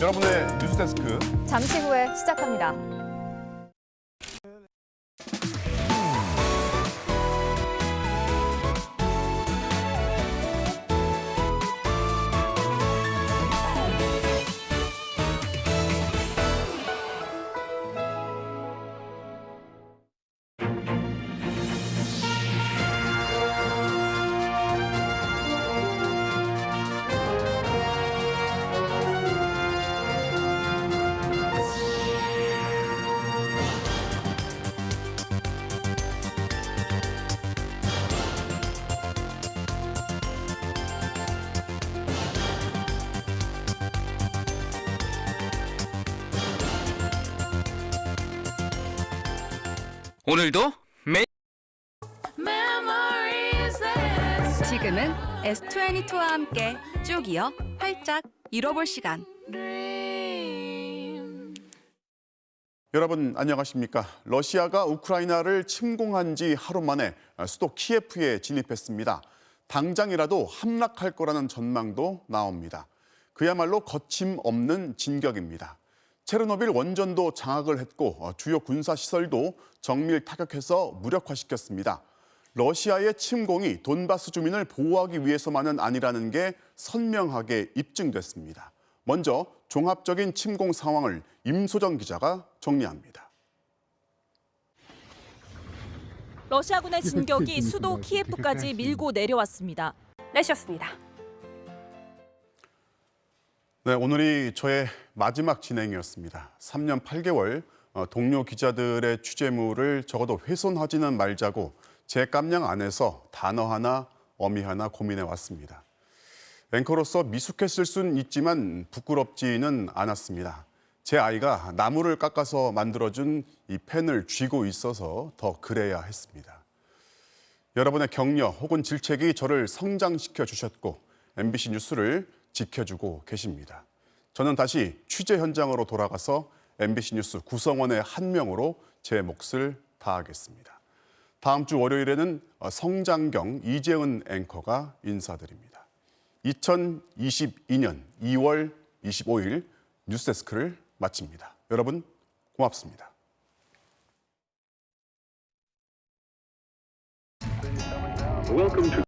여러분의 뉴스데스크 잠시 후에 시작합니다. 오늘도 매 지금은 S22와 함께 쭉 이어 활짝 잃어볼 시간. 여러분 안녕하십니까? 러시아가 우크라이나를 침공한 지 하루 만에 수도 키예프에 진입했습니다. 당장이라도 함락할 거라는 전망도 나옵니다. 그야말로 거침없는 진격입니다. 체르노빌 원전도 장악을 했고 어, 주요 군사 시설도 정밀 타격해서 무력화시켰습니다. 러시아의 침공이 돈바스 주민을 보호하기 위해서만은 아니라는 게 선명하게 입증됐습니다. 먼저 종합적인 침공 상황을 임소정 기자가 정리합니다. 러시아군의 진격이 수도 키예프까지 밀고 내려왔습니다. 내셨습니다. 네, 오늘이 저의 마지막 진행이었습니다. 3년 8개월 어, 동료 기자들의 취재물을 적어도 훼손하지는 말자고 제 깜냥 안에서 단어 하나, 어미 하나 고민해 왔습니다. 앵커로서 미숙했을 수는 있지만 부끄럽지는 않았습니다. 제 아이가 나무를 깎아서 만들어준 이 펜을 쥐고 있어서 더 그래야 했습니다. 여러분의 격려 혹은 질책이 저를 성장시켜 주셨고 MBC 뉴스를 지켜주고 계십니다. 저는 다시 취재 현장으로 돌아가서 MBC 뉴스 구성원의 한 명으로 제 몫을 다하겠습니다. 다음 주 월요일에는 성장경 이재은 앵커가 인사드립니다. 2022년 2월 25일 뉴스데스크를 마칩니다. 여러분 고맙습니다. Welcome to